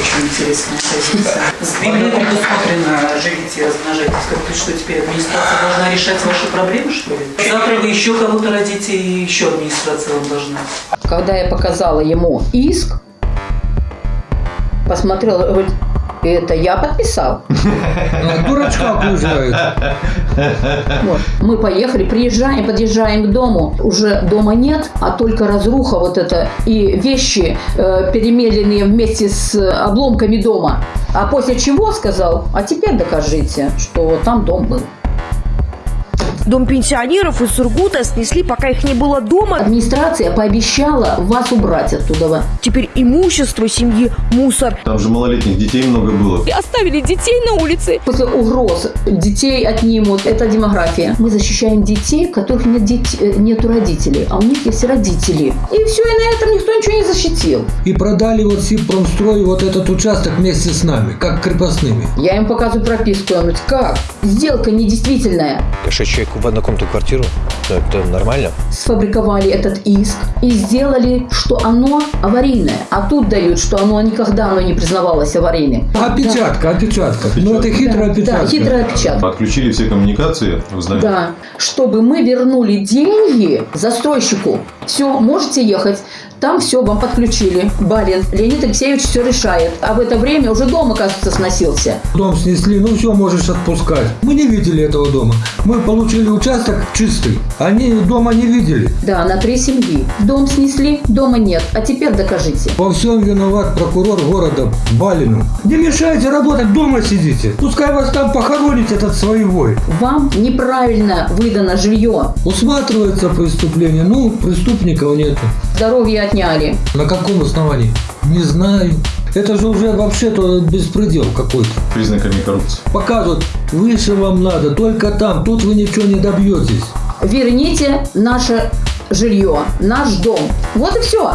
очень интересная позиция. В Библии предусмотрено живите и размножайтесь. Как ты что, теперь администрация должна решать ваши проблемы, что ли? Завтра вы еще кого-то родите, и еще администрация вам должна. Когда я показала ему иск, посмотрел, говорит, это я подписал. А, Дурачка окружают. Вот. Мы поехали, приезжаем, подъезжаем к дому. Уже дома нет, а только разруха вот это и вещи, э, перемеленные вместе с обломками дома. А после чего сказал, а теперь докажите, что там дом был. Дом пенсионеров из Сургута снесли, пока их не было дома. Администрация пообещала вас убрать оттуда. Теперь имущество семьи мусор. Там же малолетних детей много было. И оставили детей на улице. После угроз детей отнимут. Это демография. Мы защищаем детей, у которых нет дет- э, нету родителей, а у них есть родители. И все, и на этом никто ничего не защитил. И продали вот Сибпромстрой вот этот участок вместе с нами, как крепостными. Я им показываю прописку. Он говорит, как? Сделка недействительная. Что человек в однокомнатную квартиру, ну, это нормально. Сфабриковали этот иск и сделали, что оно аварийное. А тут дают, что оно никогда оно не признавалось аварийным. Опечатка, опечатка. Ну это хитрая Да, опечатка. да, хитрая опечатка. Отключили все коммуникации, вы знаете. Да, чтобы мы вернули деньги застройщику. Все, можете ехать. Там все вам подключили. Барин Леонид Алексеевич все решает. А в это время уже дом, оказывается, сносился. Дом снесли, ну все, можешь отпускать. Мы не видели этого дома. Мы получили участок чистый. Они дома не видели. Да, на три семьи. Дом снесли, дома нет. А теперь докажите. Во всем виноват прокурор города Балину. Не мешайте работать, дома сидите. Пускай вас там похоронит этот своевой. Вам неправильно выдано жилье. Усматривается преступление, ну, нету. Здоровье отняли. На каком основании? Не знаю. Это же уже вообще-то беспредел какой-то. Признаками коррупции. Показывают, выше вам надо, только там, тут вы ничего не добьетесь. Верните наше жилье, наш дом. Вот и все.